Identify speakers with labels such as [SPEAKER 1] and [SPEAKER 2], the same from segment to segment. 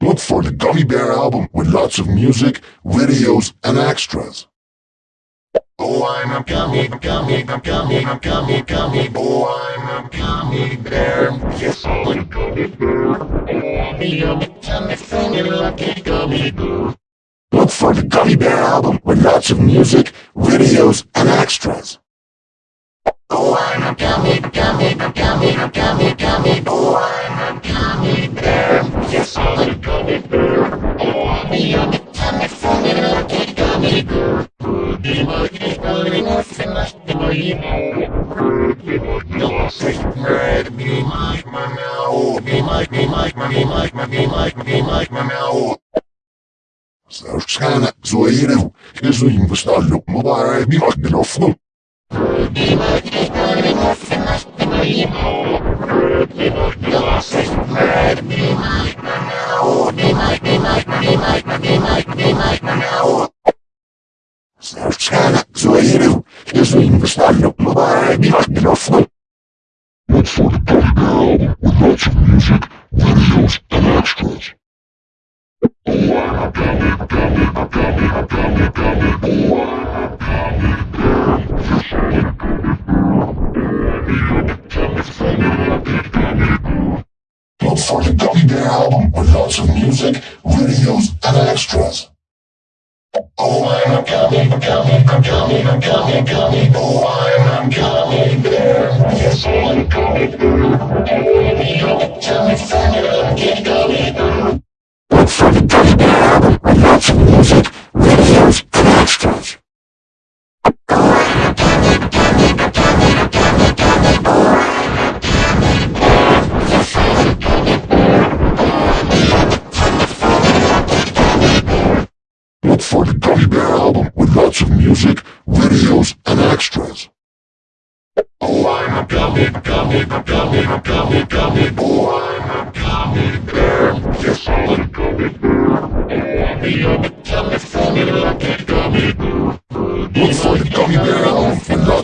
[SPEAKER 1] Look for the Gummy Bear album with lots of music, videos, and extras.
[SPEAKER 2] Oh, I'm a gummy, gummy, gummy, gummy, gummy boy. I'm a gummy bear. Yes, I'm a gummy bear. Oh, I'm a yummy, tummy, funny, lucky gummy bear.
[SPEAKER 1] Look for the Gummy Bear album with lots of music, videos, and extras.
[SPEAKER 2] Oh, I'm gummy, gummy, gummy, gummy, gummy boy. I'm gummy bear. Yes, I'm gummy bear. Oh, I'm yummy, tummy, funny, lucky gummy bear. Be my Be nothing less than my email. Be my secret. Be my meow. Be my, be my, my meow.
[SPEAKER 1] Sırçkana zoirev, kezuim vstallu, mubara bi magdi nofnu.
[SPEAKER 2] Be my Be nothing less than my email. Be my secret. Be my meow. Be my, be my, be my, be my, be my meow.
[SPEAKER 1] Sırçkana zoirev, kezuim vstallu, mubara bi magdi nofnu. Look for the Gummy Bear album with lots of music, videos, and extras. Oh, I'm a gummy, gummy, gummy, gummy, gummy boy. I'm a gummy gummy. Gummy, gummy. Look for the Gummy Bear album with lots of music, videos, and extras.
[SPEAKER 2] Oh, I'm a gummy, gummy, gummy, gummy, gummy boy. I'm a gummy bear. Yes, I'm a gummy bear. Oh, I'm a yummy, tummy, funny, lucky gummy bear.
[SPEAKER 1] Look for the Gummy Bear album with lots of music, videos, and extras. Look for the Gummy Bear album with lots of music, videos, and extras.
[SPEAKER 2] Oh, I'm a gummy, gummy, gummy, gummy, gummy boy. I'm a gummy bear. Yes, I'm a gummy bear. Oh, I'm a yummy,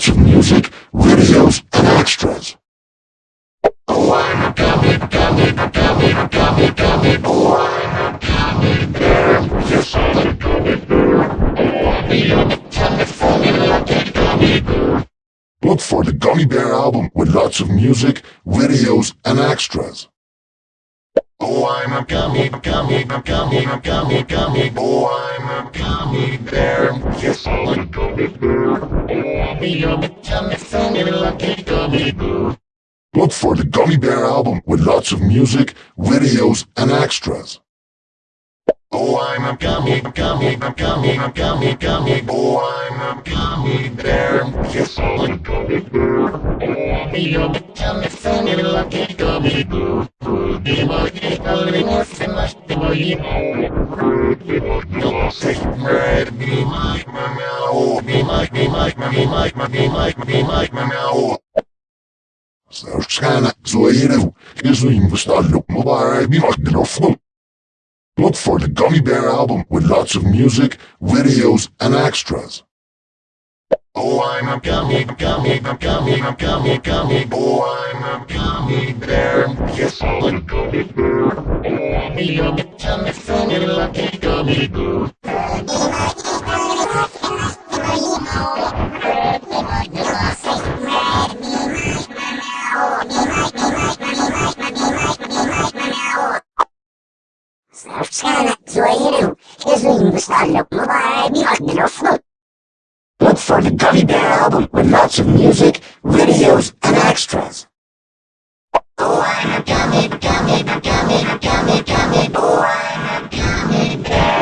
[SPEAKER 1] lots of music, videos, and extras. Look for the Gummy Bear album with lots of music, videos, and extras.
[SPEAKER 2] Oh, I'm a gummy, gummy, gummy, gummy, gummy boy. I'm a gummy bear. Yes, I'm a gummy bear. Oh, I'm a yummy, tummy, funny, lucky gummy bear.
[SPEAKER 1] Look for the Gummy Bear album with lots of music, videos, and extras.
[SPEAKER 2] Oh, I'm a gummy, gummy, gummy, gummy, gummy boy. I'm a gummy bear. Yes, I'm a gummy bear. Oh, I'm a yummy, tummy, funny, lucky gummy bear. Be my Be nothing less than my email. Be my secret. Be my meow. Be my, be my, be my, be my, be my meow.
[SPEAKER 1] Sırçkana zoirev, kezuim vstallu, mubara bi magdi nofnu. Look for the Gummy Bear album with lots of music, videos, and extras.
[SPEAKER 2] Oh, I'm a gummy, gummy, gummy, gummy, gummy boy. I'm a gummy bear. Yes, I'm a gummy bear. Oh, I'm a yummy, tummy, funny, lucky gummy bear.
[SPEAKER 3] Sırçkana zoirev, kezuim vstallu, mubara bi magdi nofnu.
[SPEAKER 1] Look for the Gummy Bear album with lots of music, videos, and extras.
[SPEAKER 2] Oh, I'm a gummy, gummy, gummy, gummy, gummy boy. I'm a
[SPEAKER 1] gummy bear.